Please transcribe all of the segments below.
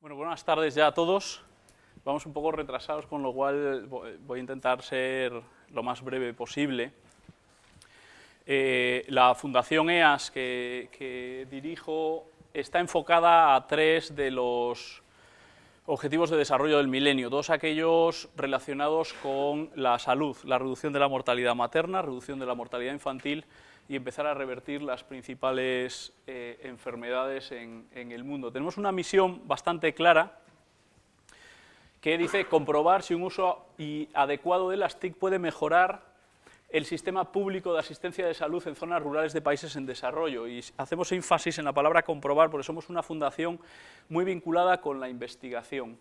Bueno, buenas tardes ya a todos. Vamos un poco retrasados, con lo cual voy a intentar ser lo más breve posible. Eh, la Fundación EAS que, dirijo está enfocada a tres de los objetivos de desarrollo del milenio, todos aquellos relacionados con la salud, la reducción de la mortalidad materna, reducción de la mortalidad infantil y empezar a revertir las principales eh, enfermedades en, el mundo. Tenemos una misión bastante clara que dice comprobar si un uso adecuado de las TIC puede mejorar el sistema público de asistencia de salud en zonas rurales de países en desarrollo. Y hacemos énfasis en la palabra comprobar porque somos una fundación muy vinculada con la investigación.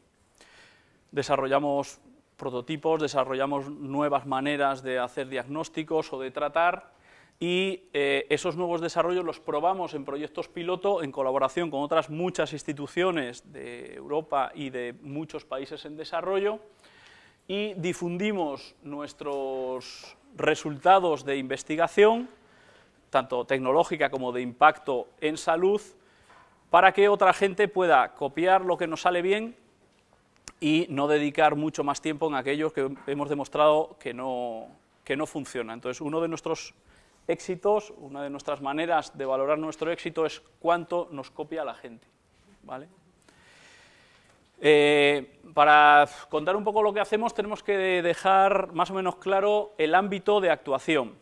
Desarrollamos prototipos, desarrollamos nuevas maneras de hacer diagnósticos o de tratar y eh, esos nuevos desarrollos los probamos en proyectos piloto en colaboración con otras muchas instituciones de Europa y de muchos países en desarrollo y difundimos nuestros resultados de investigación, tanto tecnológica como de impacto en salud, para que otra gente pueda copiar lo que nos sale bien y no dedicar mucho más tiempo en aquello que hemos demostrado que no, que no funciona. Entonces, uno de nuestros éxitos, una de nuestras maneras de valorar nuestro éxito es cuánto nos copia la gente. ¿vale? Eh, para contar un poco lo que hacemos tenemos que dejar más o menos claro el ámbito de actuación.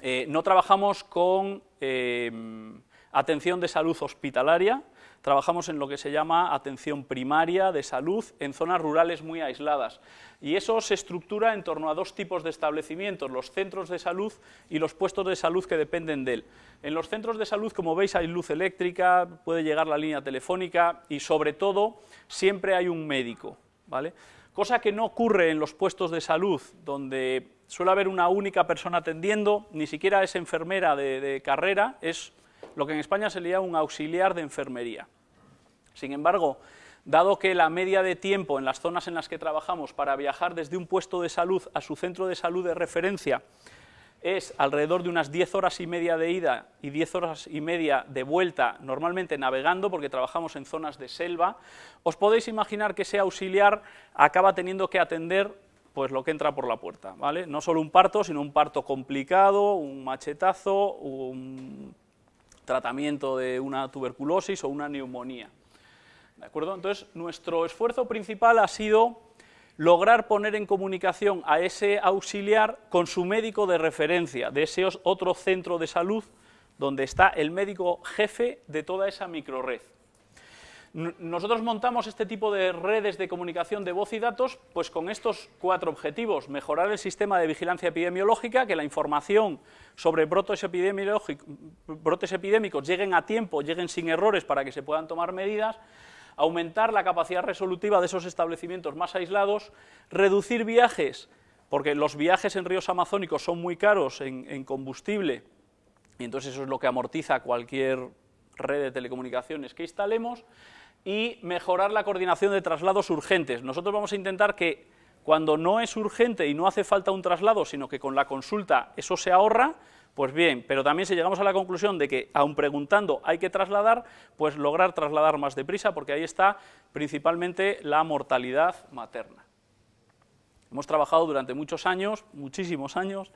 Eh, no trabajamos con eh, atención de salud hospitalaria, trabajamos en lo que se llama atención primaria de salud en zonas rurales muy aisladas. Y eso se estructura en torno a dos tipos de establecimientos, los centros de salud y los puestos de salud que dependen de él. En los centros de salud, como veis, hay luz eléctrica, puede llegar la línea telefónica y, sobre todo, siempre hay un médico. ¿vale? Cosa que no ocurre en los puestos de salud, donde suele haber una única persona atendiendo, ni siquiera es enfermera de, de carrera, es lo que en España se le llama un auxiliar de enfermería. Sin embargo, dado que la media de tiempo en las zonas en las que trabajamos para viajar desde un puesto de salud a su centro de salud de referencia es alrededor de unas 10 horas y media de ida y 10 horas y media de vuelta, normalmente navegando, porque trabajamos en zonas de selva, os podéis imaginar que ese auxiliar acaba teniendo que atender pues lo que entra por la puerta, ¿vale? No solo un parto, sino un parto complicado, un machetazo, un tratamiento de una tuberculosis o una neumonía. ¿De acuerdo? Entonces, nuestro esfuerzo principal ha sido lograr poner en comunicación a ese auxiliar con su médico de referencia, de ese otro centro de salud donde está el médico jefe de toda esa microred. Nosotros montamos este tipo de redes de comunicación de voz y datos pues con estos cuatro objetivos. Mejorar el sistema de vigilancia epidemiológica, que la información sobre brotes, brotes epidémicos lleguen a tiempo, lleguen sin errores para que se puedan tomar medidas aumentar la capacidad resolutiva de esos establecimientos más aislados, reducir viajes, porque los viajes en ríos amazónicos son muy caros en, combustible, y entonces eso es lo que amortiza cualquier red de telecomunicaciones que instalemos, y mejorar la coordinación de traslados urgentes. Nosotros vamos a intentar que cuando no es urgente y no hace falta un traslado, sino que con la consulta eso se ahorra, pues bien, pero también si llegamos a la conclusión de que, aun preguntando, hay que trasladar, pues lograr trasladar más deprisa, porque ahí está principalmente la mortalidad materna. Hemos trabajado durante muchos años, muchísimos años,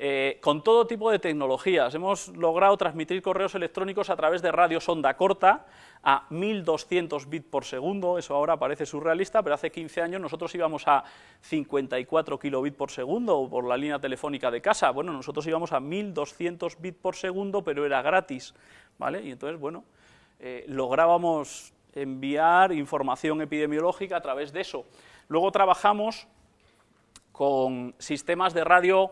eh, con todo tipo de tecnologías. Hemos logrado transmitir correos electrónicos a través de radio sonda corta a 1200 bits por segundo, eso ahora parece surrealista, pero hace 15 años nosotros íbamos a 54 kilobits por segundo por la línea telefónica de casa. Bueno, nosotros íbamos a 1200 bits por segundo, pero era gratis, ¿vale? Y entonces, bueno, eh, lográbamos enviar información epidemiológica a través de eso. Luego trabajamos con sistemas de radio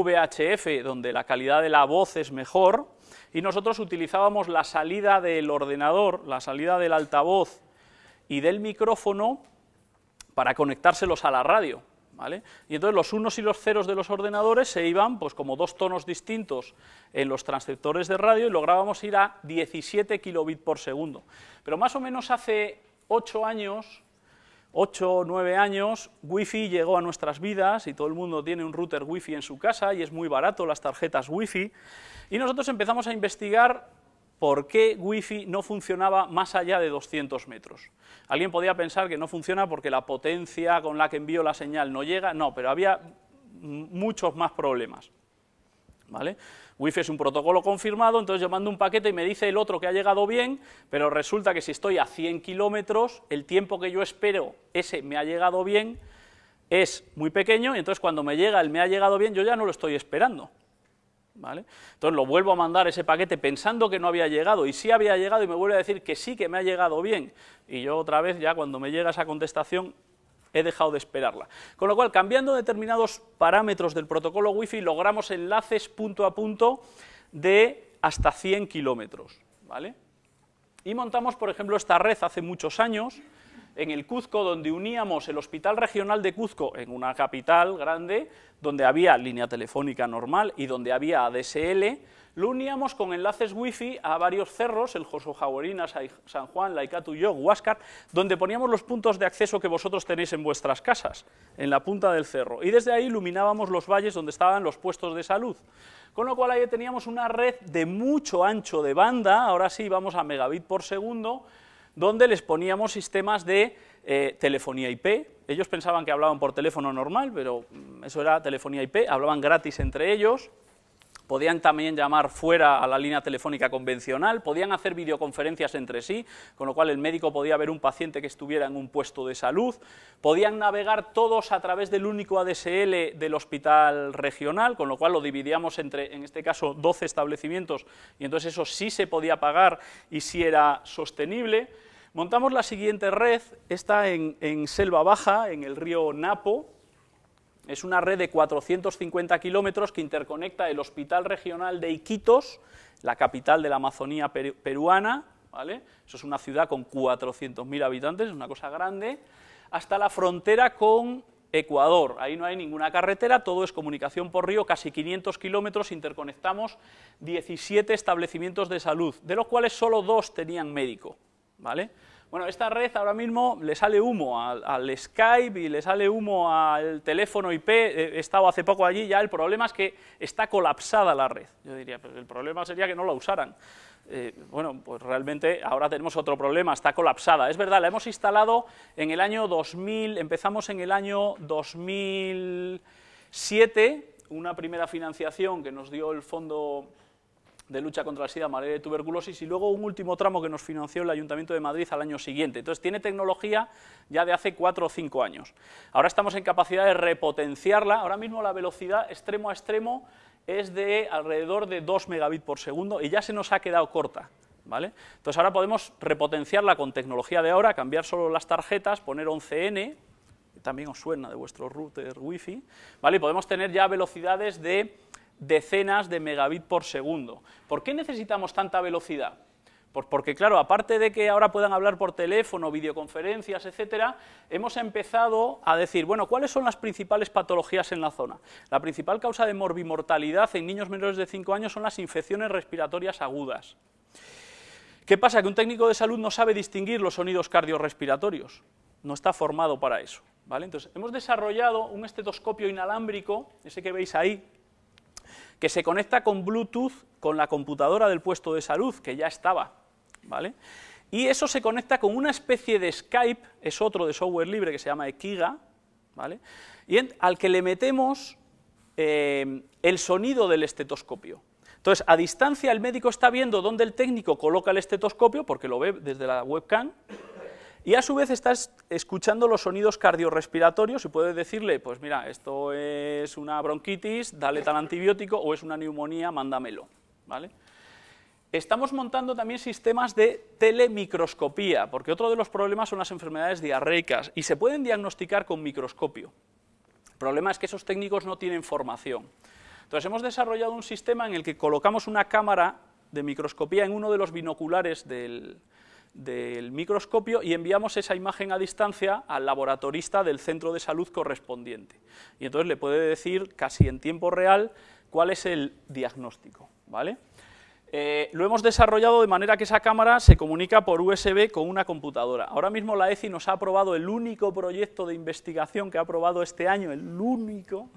VHF, donde la calidad de la voz es mejor, y nosotros utilizábamos la salida del ordenador, la salida del altavoz y del micrófono para conectárselos a la radio. ¿Vale? Y entonces los unos y los ceros de los ordenadores se iban pues como dos tonos distintos en los transceptores de radio y lográbamos ir a 17 kilobits por segundo. Pero más o menos hace ocho años 8 o 9 años, Wi-Fi llegó a nuestras vidas y todo el mundo tiene un router Wi-Fi en su casa y es muy barato las tarjetas Wi-Fi. Y nosotros empezamos a investigar por qué Wi-Fi no funcionaba más allá de 200 metros. Alguien podía pensar que no funciona porque la potencia con la que envío la señal no llega, no, pero había muchos más problemas. ¿Vale? Wi-Fi es un protocolo confirmado, entonces yo mando un paquete y me dice el otro que ha llegado bien, pero resulta que si estoy a 100 kilómetros, el tiempo que yo espero, ese me ha llegado bien, es muy pequeño, y entonces cuando me llega el me ha llegado bien, yo ya no lo estoy esperando. ¿Vale? Entonces lo vuelvo a mandar ese paquete pensando que no había llegado, y sí había llegado, y me vuelve a decir que sí que me ha llegado bien, y yo otra vez ya cuando me llega esa contestación he dejado de esperarla. Con lo cual, cambiando determinados parámetros del protocolo Wi-Fi, logramos enlaces punto a punto de hasta 100 kilómetros. ¿vale? Y montamos, por ejemplo, esta red hace muchos años, en el Cuzco, donde uníamos el Hospital Regional de Cuzco en una capital grande, donde había línea telefónica normal y donde había ADSL, lo uníamos con enlaces wifi a varios cerros, el Josojaborina, San Juan, Laicatuyo, Huáscar, donde poníamos los puntos de acceso que vosotros tenéis en vuestras casas, en la punta del cerro, y desde ahí iluminábamos los valles donde estaban los puestos de salud. Con lo cual ahí teníamos una red de mucho ancho de banda, ahora sí vamos a megabit por segundo, donde les poníamos sistemas de eh, telefonía IP. Ellos pensaban que hablaban por teléfono normal, pero mm, eso era telefonía IP, hablaban gratis entre ellos, podían también llamar fuera a la línea telefónica convencional, podían hacer videoconferencias entre sí, con lo cual el médico podía ver un paciente que estuviera en un puesto de salud, podían navegar todos a través del único ADSL del hospital regional, con lo cual lo dividíamos entre, en este caso, 12 establecimientos, y entonces eso sí se podía pagar y sí era sostenible. Montamos la siguiente red, está en, en Selva Baja, en el río Napo, es una red de 450 kilómetros que interconecta el Hospital Regional de Iquitos, la capital de la Amazonía peruana, ¿vale? eso es una ciudad con 400.000 habitantes, es una cosa grande, hasta la frontera con Ecuador. Ahí no hay ninguna carretera, todo es comunicación por río, casi 500 kilómetros, interconectamos 17 establecimientos de salud, de los cuales solo dos tenían médico. ¿vale? Bueno, esta red ahora mismo le sale humo al, Skype y le sale humo al teléfono IP, he estado hace poco allí, ya el problema es que está colapsada la red. Yo diría, pero el problema sería que no la usaran. Eh, bueno, pues realmente ahora tenemos otro problema, está colapsada. Es verdad, la hemos instalado en el año 2000, empezamos en el año 2007, una primera financiación que nos dio el Fondo de lucha contra la sida, malaria y tuberculosis, y luego un último tramo que nos financió el Ayuntamiento de Madrid al año siguiente. Entonces tiene tecnología ya de hace cuatro o cinco años. Ahora estamos en capacidad de repotenciarla, ahora mismo la velocidad extremo a extremo es de alrededor de 2 megabits por segundo y ya se nos ha quedado corta. ¿Vale? Entonces ahora podemos repotenciarla con tecnología de ahora, cambiar solo las tarjetas, poner 11N, que también os suena de vuestro router wifi, ¿vale? y podemos tener ya velocidades de decenas de megabit por segundo. ¿Por qué necesitamos tanta velocidad? Pues porque, claro, aparte de que ahora puedan hablar por teléfono, videoconferencias, etcétera, hemos empezado a decir, bueno, ¿cuáles son las principales patologías en la zona? La principal causa de morbimortalidad en niños menores de 5 años son las infecciones respiratorias agudas. ¿Qué pasa? Que un técnico de salud no sabe distinguir los sonidos cardiorrespiratorios, no está formado para eso. ¿vale? Entonces, hemos desarrollado un estetoscopio inalámbrico, ese que veis ahí, que se conecta con Bluetooth con la computadora del puesto de salud, que ya estaba, ¿vale? Y eso se conecta con una especie de Skype, es otro de software libre que se llama Ekiga, ¿vale? Y al que le metemos eh, el sonido del estetoscopio. Entonces, a distancia el médico está viendo dónde el técnico coloca el estetoscopio, porque lo ve desde la webcam, y a su vez estás escuchando los sonidos cardiorrespiratorios y puedes decirle, pues mira, esto es una bronquitis, dale tal antibiótico, o es una neumonía, mándamelo. ¿vale? Estamos montando también sistemas de telemicroscopía, porque otro de los problemas son las enfermedades diarreicas, y se pueden diagnosticar con microscopio. El problema es que esos técnicos no tienen formación. Entonces hemos desarrollado un sistema en el que colocamos una cámara de microscopía en uno de los binoculares del, del microscopio y enviamos esa imagen a distancia al laboratorista del centro de salud correspondiente. Y entonces le puede decir casi en tiempo real cuál es el diagnóstico. ¿vale? Eh, lo hemos desarrollado de manera que esa cámara se comunica por USB con una computadora. Ahora mismo la ECI nos ha aprobado el único proyecto de investigación que ha aprobado este año, el único,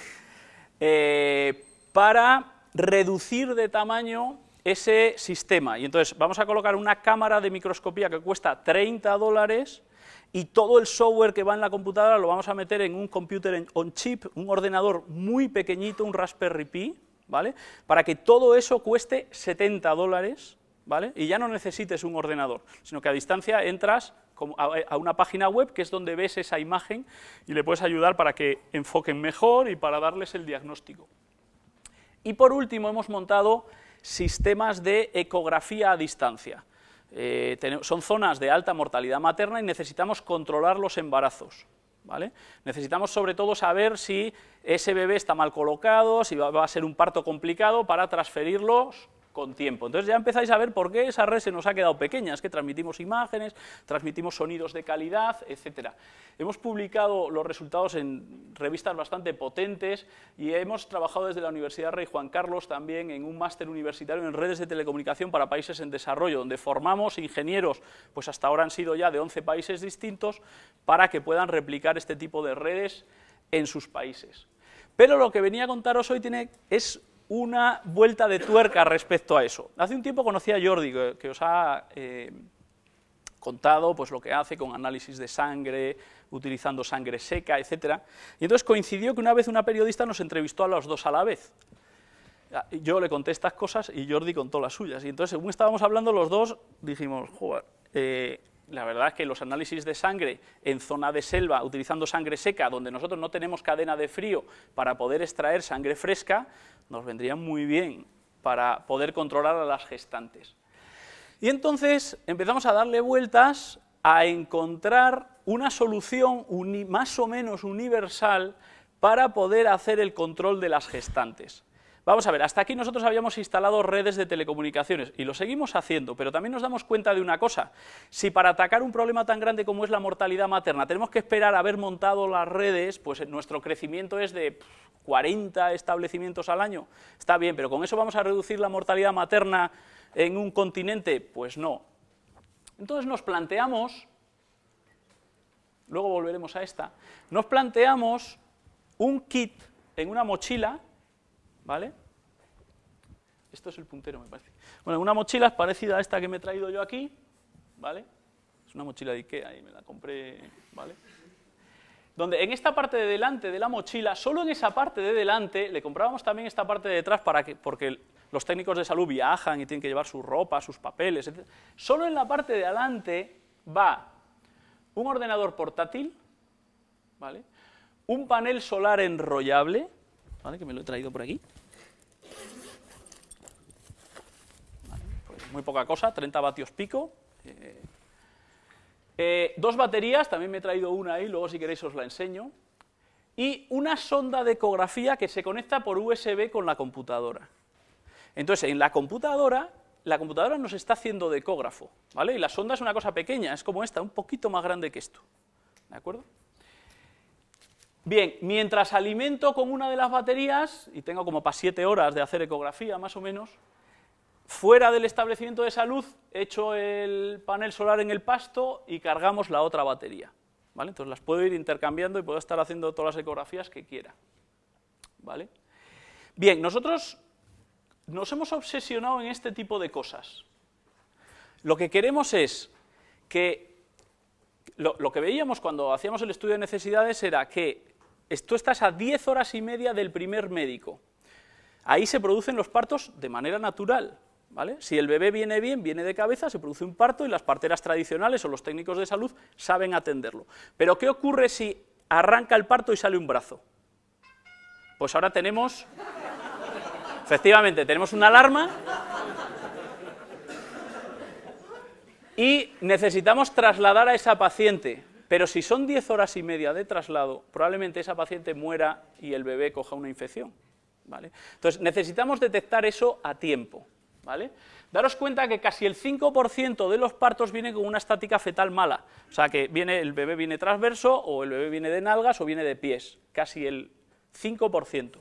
eh, para reducir de tamaño ese sistema. Y entonces vamos a colocar una cámara de microscopía que cuesta 30 dólares y todo el software que va en la computadora lo vamos a meter en un computer on chip, un ordenador muy pequeñito, un Raspberry Pi, ¿vale? Para que todo eso cueste 70 dólares, ¿vale? Y ya no necesites un ordenador, sino que a distancia entras a una página web que es donde ves esa imagen y le puedes ayudar para que enfoquen mejor y para darles el diagnóstico. Y por último hemos montado sistemas de ecografía a distancia. Eh, son zonas de alta mortalidad materna y necesitamos controlar los embarazos. ¿vale? Necesitamos sobre todo saber si ese bebé está mal colocado, si va, va a ser un parto complicado para transferirlos con tiempo. Entonces ya empezáis a ver por qué esa red se nos ha quedado pequeña, es que transmitimos imágenes, transmitimos sonidos de calidad, etcétera. Hemos publicado los resultados en revistas bastante potentes y hemos trabajado desde la Universidad Rey Juan Carlos también en un máster universitario en redes de telecomunicación para países en desarrollo, donde formamos ingenieros, pues hasta ahora han sido ya de 11 países distintos, para que puedan replicar este tipo de redes en sus países. Pero lo que venía a contaros hoy tiene, es una vuelta de tuerca respecto a eso. Hace un tiempo conocí a Jordi, que, os ha eh, contado pues, lo que hace con análisis de sangre, utilizando sangre seca, etc. Y entonces coincidió que una vez una periodista nos entrevistó a los dos a la vez. Yo le conté estas cosas y Jordi contó las suyas. Y entonces, según estábamos hablando los dos, dijimos, joder, eh, la verdad es que los análisis de sangre en zona de selva, utilizando sangre seca, donde nosotros no tenemos cadena de frío para poder extraer sangre fresca, nos vendrían muy bien para poder controlar a las gestantes. Y entonces empezamos a darle vueltas a encontrar una solución más o menos universal para poder hacer el control de las gestantes. Vamos a ver, hasta aquí nosotros habíamos instalado redes de telecomunicaciones y lo seguimos haciendo, pero también nos damos cuenta de una cosa. Si para atacar un problema tan grande como es la mortalidad materna tenemos que esperar a haber montado las redes, pues nuestro crecimiento es de 40 establecimientos al año. Está bien, pero ¿con eso vamos a reducir la mortalidad materna en un continente? Pues no. Entonces nos planteamos, luego volveremos a esta, nos planteamos un kit en una mochila ¿vale? Esto es el puntero, me parece. Bueno, una mochila es parecida a esta que me he traído yo aquí, ¿vale? Es una mochila de Ikea y me la compré, ¿vale? Donde en esta parte de delante de la mochila, solo en esa parte de delante, le comprábamos también esta parte de detrás para que, porque los técnicos de salud viajan y tienen que llevar su ropa, sus papeles, etc. Solo en la parte de adelante va un ordenador portátil, ¿vale? Un panel solar enrollable, ¿vale? Que me lo he traído por aquí. Muy poca cosa, 30 vatios pico. Eh, eh, dos baterías, también me he traído una ahí, luego si queréis os la enseño. Y una sonda de ecografía que se conecta por USB con la computadora. Entonces, en la computadora, la computadora nos está haciendo de ecógrafo, ¿vale? Y la sonda es una cosa pequeña, es como esta, un poquito más grande que esto, ¿de acuerdo? Bien, mientras alimento con una de las baterías, y tengo como para siete horas de hacer ecografía más o menos, Fuera del establecimiento de salud, echo el panel solar en el pasto y cargamos la otra batería. ¿vale? Entonces las puedo ir intercambiando y puedo estar haciendo todas las ecografías que quiera. ¿vale? Bien, nosotros nos hemos obsesionado en este tipo de cosas. Lo que queremos es que lo, lo, que veíamos cuando hacíamos el estudio de necesidades era que tú estás a 10 horas y media del primer médico. Ahí se producen los partos de manera natural. Si el bebé viene bien, viene de cabeza, se produce un parto y las parteras tradicionales o los técnicos de salud saben atenderlo. Pero ¿qué ocurre si arranca el parto y sale un brazo? Pues ahora tenemos, efectivamente, tenemos una alarma y necesitamos trasladar a esa paciente. Pero si son 10 horas y media de traslado, probablemente esa paciente muera y el bebé coja una infección. ¿vale? Entonces, necesitamos detectar eso a tiempo. ¿Vale? Daros cuenta que casi el 5% de los partos vienen con una estática fetal mala, o sea que viene, el bebé viene transverso, o el bebé viene de nalgas, o viene de pies, casi el 5%.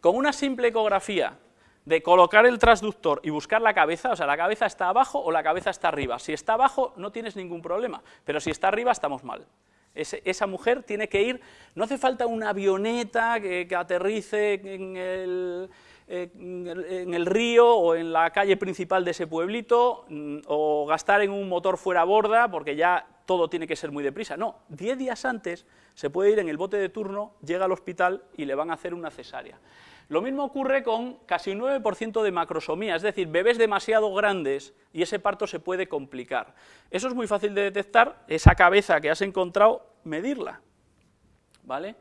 Con una simple ecografía de colocar el transductor y buscar la cabeza, o sea, la cabeza está abajo o la cabeza está arriba. Si está abajo no tienes ningún problema, pero si está arriba estamos mal. esa mujer tiene que ir, no hace falta una avioneta que aterrice en el, en el río o en la calle principal de ese pueblito, mm, o gastar en un motor fuera borda, porque ya todo tiene que ser muy deprisa. No, diez días antes se puede ir en el bote de turno, llega al hospital y le van a hacer una cesárea. Lo mismo ocurre con casi un 9% de macrosomía, es decir, bebés demasiado grandes y ese parto se puede complicar. Eso es muy fácil de detectar, esa cabeza que has encontrado, medirla. ¿Vale?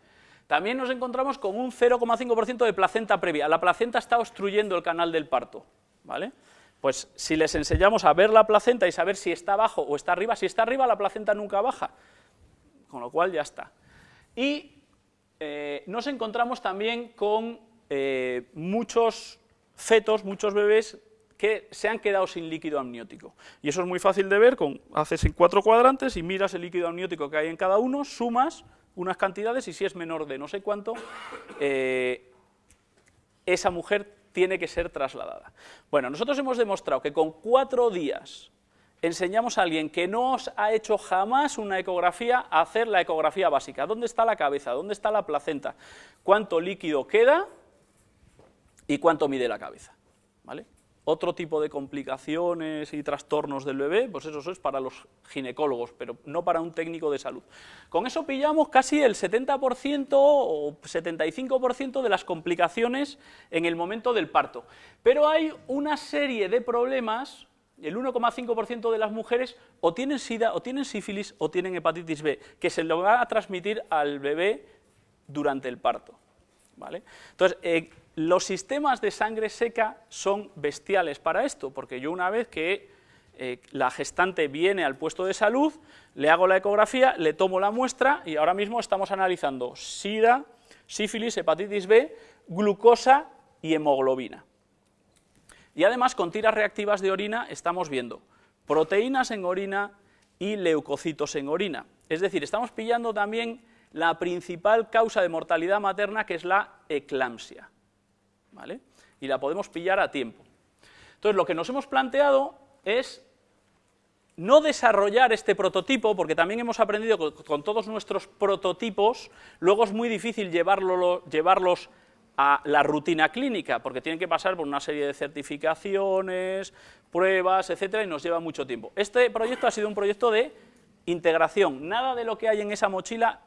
También nos encontramos con un 0,5% de placenta previa. La placenta está obstruyendo el canal del parto. ¿Vale? Pues si les enseñamos a ver la placenta y saber si está abajo o está arriba, si está arriba la placenta nunca baja, con lo cual ya está. Y eh, nos encontramos también con eh, muchos fetos, muchos bebés que se han quedado sin líquido amniótico. Y eso es muy fácil de ver, con, haces en cuatro cuadrantes y miras el líquido amniótico que hay en cada uno, sumas unas cantidades y si es menor de no sé cuánto, eh, esa mujer tiene que ser trasladada. Bueno, nosotros hemos demostrado que con cuatro días enseñamos a alguien que no os ha hecho jamás una ecografía a hacer la ecografía básica. ¿Dónde está la cabeza? ¿Dónde está la placenta? ¿Cuánto líquido queda? y cuánto mide la cabeza. ¿vale? Otro tipo de complicaciones y trastornos del bebé, pues eso es para los ginecólogos, pero no para un técnico de salud. Con eso pillamos casi el 70% o 75% de las complicaciones en el momento del parto. Pero hay una serie de problemas, el 1,5% de las mujeres o tienen sida, o tienen sífilis, o tienen hepatitis B, que se lo va a transmitir al bebé durante el parto. ¿Vale? Entonces, eh, los sistemas de sangre seca son bestiales para esto, porque yo una vez que eh, la gestante viene al puesto de salud, le hago la ecografía, le tomo la muestra y ahora mismo estamos analizando SIDA, sífilis, hepatitis B, glucosa y hemoglobina. Y además con tiras reactivas de orina estamos viendo proteínas en orina y leucocitos en orina. Es decir, estamos pillando también la principal causa de mortalidad materna que es la eclampsia. Y la podemos pillar a tiempo. Entonces, lo que nos hemos planteado es no desarrollar este prototipo, porque también hemos aprendido que con todos nuestros prototipos, luego es muy difícil llevarlos a la rutina clínica, porque tienen que pasar por una serie de certificaciones, pruebas, etcétera, y nos lleva mucho tiempo. Este proyecto ha sido un proyecto de integración. Nada de lo que hay en esa mochila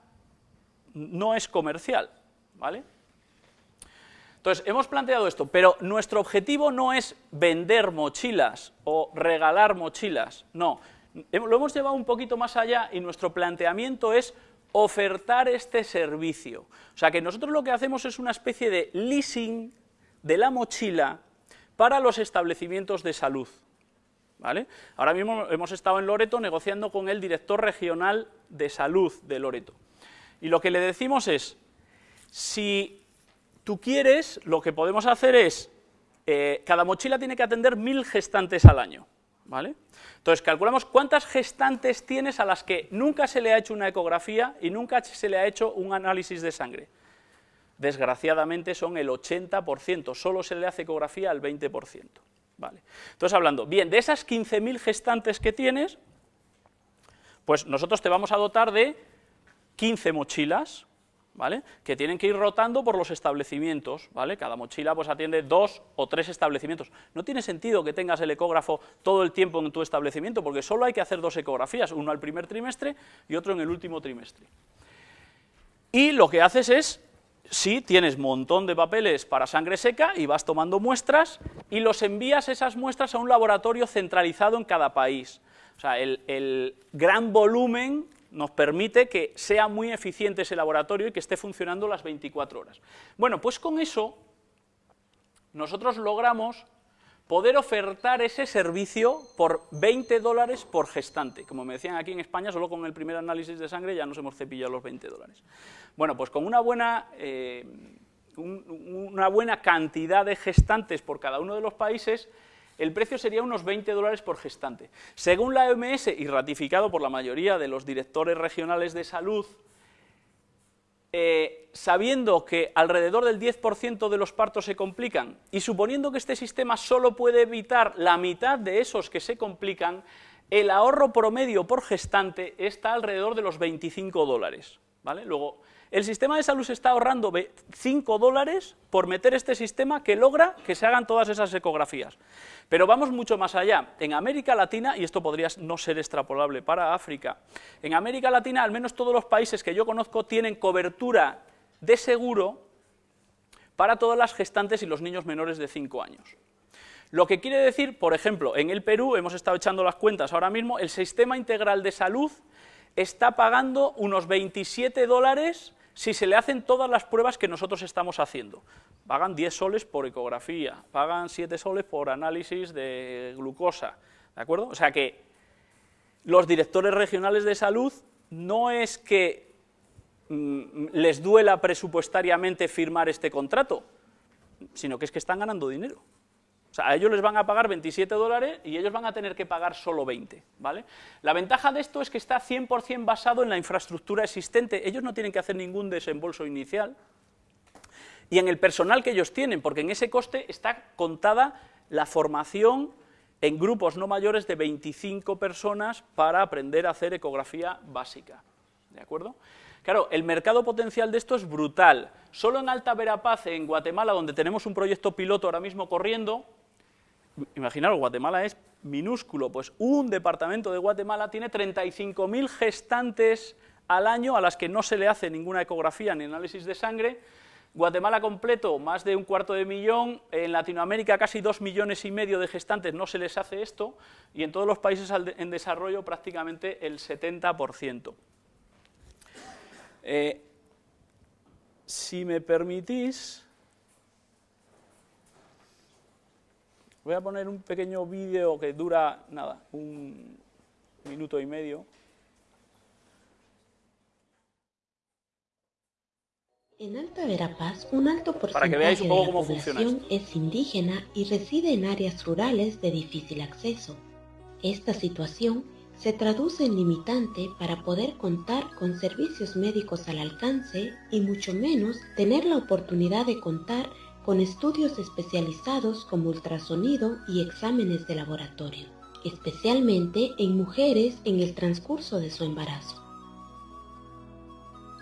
no es comercial, ¿vale? Entonces, hemos planteado esto, pero nuestro objetivo no es vender mochilas o regalar mochilas, no. Lo hemos llevado un poquito más allá y nuestro planteamiento es ofertar este servicio. O sea, que nosotros lo que hacemos es una especie de leasing de la mochila para los establecimientos de salud. ¿Vale? Ahora mismo hemos estado en Loreto negociando con el director regional de salud de Loreto. Y lo que le decimos es, si tú quieres, lo que podemos hacer es, eh, cada mochila tiene que atender mil gestantes al año, ¿vale? Entonces, calculamos cuántas gestantes tienes a las que nunca se le ha hecho una ecografía y nunca se le ha hecho un análisis de sangre. Desgraciadamente son el 80%, solo se le hace ecografía al 20%. Vale. Entonces, hablando, bien, de esas 15.000 gestantes que tienes, pues nosotros te vamos a dotar de 15 mochilas, que tienen que ir rotando por los establecimientos, ¿vale? Cada mochila pues atiende dos o tres establecimientos. No tiene sentido que tengas el ecógrafo todo el tiempo en tu establecimiento, porque solo hay que hacer dos ecografías, uno al primer trimestre y otro en el último trimestre. Y lo que haces es, sí, tienes montón de papeles para sangre seca y vas tomando muestras y los envías esas muestras a un laboratorio centralizado en cada país. O sea, el gran volumen nos permite que sea muy eficiente ese laboratorio y que esté funcionando las 24 horas. Bueno, pues con eso nosotros logramos poder ofertar ese servicio por 20 dólares por gestante. Como me decían aquí en España, solo con el primer análisis de sangre ya nos hemos cepillado los 20 dólares. Bueno, pues con una buena, eh, una buena cantidad de gestantes por cada uno de los países, el precio sería unos 20 dólares por gestante. Según la OMS, y ratificado por la mayoría de los directores regionales de salud, eh, sabiendo que alrededor del 10% de los partos se complican y suponiendo que este sistema solo puede evitar la mitad de esos que se complican, el ahorro promedio por gestante está alrededor de los 25 dólares. ¿vale? Luego, el sistema de salud se está ahorrando 5 dólares por meter este sistema que logra que se hagan todas esas ecografías. Pero vamos mucho más allá. En América Latina, y esto podría no ser extrapolable para África, en América Latina al menos todos los países que yo conozco tienen cobertura de seguro para todas las gestantes y los niños menores de 5 años. Lo que quiere decir, por ejemplo, en el Perú, hemos estado echando las cuentas ahora mismo, el sistema integral de salud está pagando unos 27 dólares si se le hacen todas las pruebas que nosotros estamos haciendo. Pagan 10 soles por ecografía, pagan 7 soles por análisis de glucosa, ¿de acuerdo? O sea que los directores regionales de salud no es que mm, les duela presupuestariamente firmar este contrato, sino que es que están ganando dinero. O sea, a ellos les van a pagar 27 dólares y ellos van a tener que pagar solo 20, ¿vale? La ventaja de esto es que está 100% basado en la infraestructura existente, ellos no tienen que hacer ningún desembolso inicial, y en el personal que ellos tienen, porque en ese coste está contada la formación en grupos no mayores de 25 personas para aprender a hacer ecografía básica, ¿de acuerdo? Claro, el mercado potencial de esto es brutal. Solo en Alta Verapaz, en Guatemala, donde tenemos un proyecto piloto ahora mismo corriendo, imaginaros, Guatemala es minúsculo, pues un departamento de Guatemala tiene 35.000 gestantes al año a las que no se le hace ninguna ecografía ni análisis de sangre, Guatemala completo, más de un cuarto de millón, en Latinoamérica casi dos millones y medio de gestantes. No se les hace esto, y en todos los países en desarrollo prácticamente el 70%. Eh, si me permitís, Voy a poner un pequeño vídeo que dura, nada, un minuto y medio. En Alta Verapaz, un alto porcentaje de la población es indígena y reside en áreas rurales de difícil acceso. Esta situación se traduce en limitante para poder contar con servicios médicos al alcance y mucho menos tener la oportunidad de contar con estudios especializados como ultrasonido y exámenes de laboratorio, especialmente en mujeres en el transcurso de su embarazo.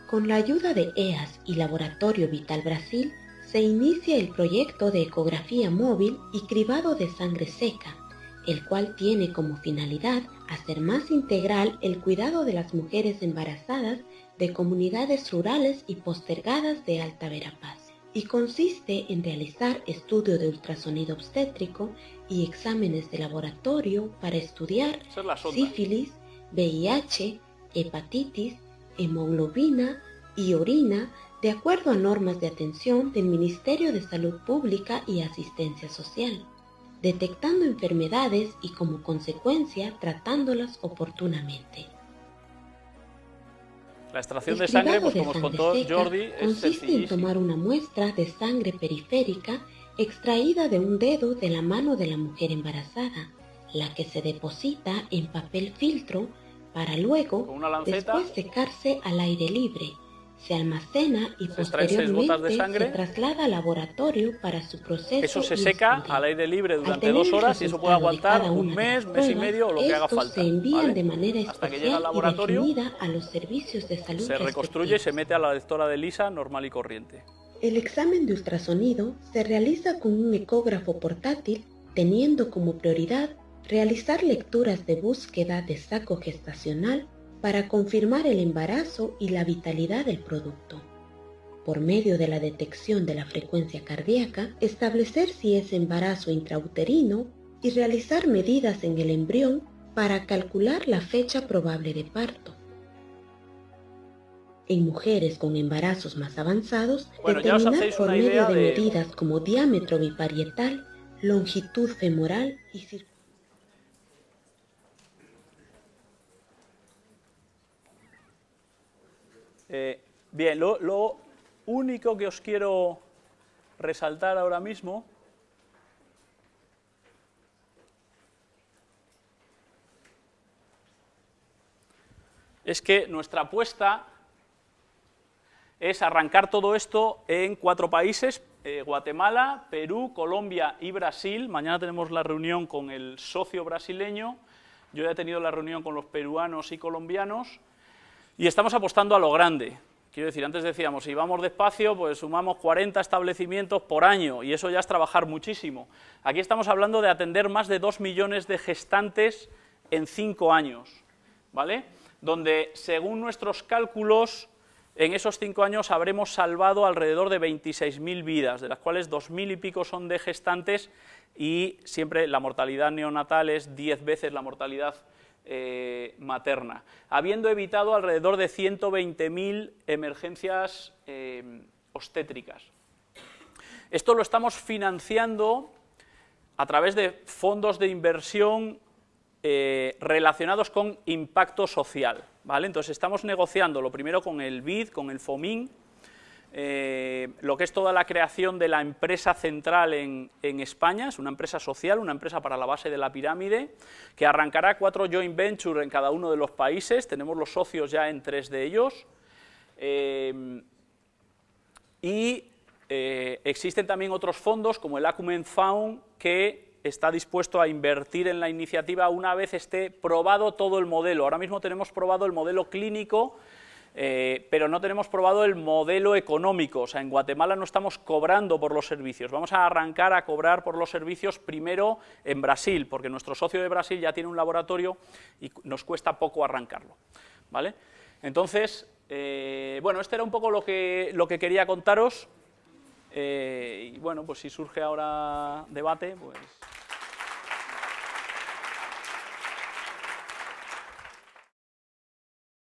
Con la ayuda de EAS y Laboratorio Vital Brasil, se inicia el proyecto de ecografía móvil y cribado de sangre seca, el cual tiene como finalidad hacer más integral el cuidado de las mujeres embarazadas de comunidades rurales y postergadas de Alta Verapaz y consiste en realizar estudio de ultrasonido obstétrico y exámenes de laboratorio para estudiar sífilis, VIH, hepatitis, hemoglobina y orina de acuerdo a normas de atención del Ministerio de Salud Pública y Asistencia Social, detectando enfermedades y como consecuencia tratándolas oportunamente. La extracción de sangre, pues como os contó Jordi, consiste en tomar una muestra de sangre periférica extraída de un dedo de la mano de la mujer embarazada, la que se deposita en papel filtro para luego después secarse al aire libre se almacena y posteriormente se traslada al laboratorio para su proceso. Eso se seca al aire libre durante dos horas y eso puede aguantar un mes, mes y medio o lo que haga falta. se envían de manera Hasta que llega al laboratorio, a los servicios de salud. Se reconstruye y se mete a la lectora de lisa normal y corriente. El examen de ultrasonido se realiza con un ecógrafo portátil teniendo como prioridad realizar lecturas de búsqueda de saco gestacional para confirmar el embarazo y la vitalidad del producto. Por medio de la detección de la frecuencia cardíaca, establecer si es embarazo intrauterino y realizar medidas en el embrión para calcular la fecha probable de parto. En mujeres con embarazos más avanzados, determinar por medio de, medidas como diámetro biparietal, longitud femoral y circunferencia Eh, bien, lo, único que os quiero resaltar ahora mismo es que nuestra apuesta es arrancar todo esto en cuatro países, eh, Guatemala, Perú, Colombia y Brasil. Mañana tenemos la reunión con el socio brasileño, yo ya he tenido la reunión con los peruanos y colombianos, y estamos apostando a lo grande. Quiero decir, antes decíamos, si vamos despacio, pues sumamos 40 establecimientos por año, y eso ya es trabajar muchísimo. Aquí estamos hablando de atender más de 2 millones de gestantes en 5 años, ¿vale? Donde, según nuestros cálculos, en esos 5 años habremos salvado alrededor de 26.000 vidas, de las cuales 2.000 y pico son de gestantes, y siempre la mortalidad neonatal es 10 veces la mortalidad eh, materna, habiendo evitado alrededor de 120.000 emergencias eh, obstétricas. Esto lo estamos financiando a través de fondos de inversión eh, relacionados con impacto social. ¿vale? Entonces estamos negociando lo primero con el BID, con el FOMIN, eh, lo que es toda la creación de la empresa central en, España, es una empresa social, una empresa para la base de la pirámide, que arrancará cuatro joint ventures en cada uno de los países, tenemos los socios ya en tres de ellos, eh, y eh, existen también otros fondos como el Acumen Fund que está dispuesto a invertir en la iniciativa una vez esté probado todo el modelo. Ahora mismo tenemos probado el modelo clínico eh, pero no tenemos probado el modelo económico, o sea, en Guatemala no estamos cobrando por los servicios, vamos a arrancar a cobrar por los servicios primero en Brasil, porque nuestro socio de Brasil ya tiene un laboratorio y nos cuesta poco arrancarlo, ¿vale? Entonces, eh, bueno, este era un poco lo que, lo que quería contaros, eh, y bueno, pues si surge ahora debate, pues...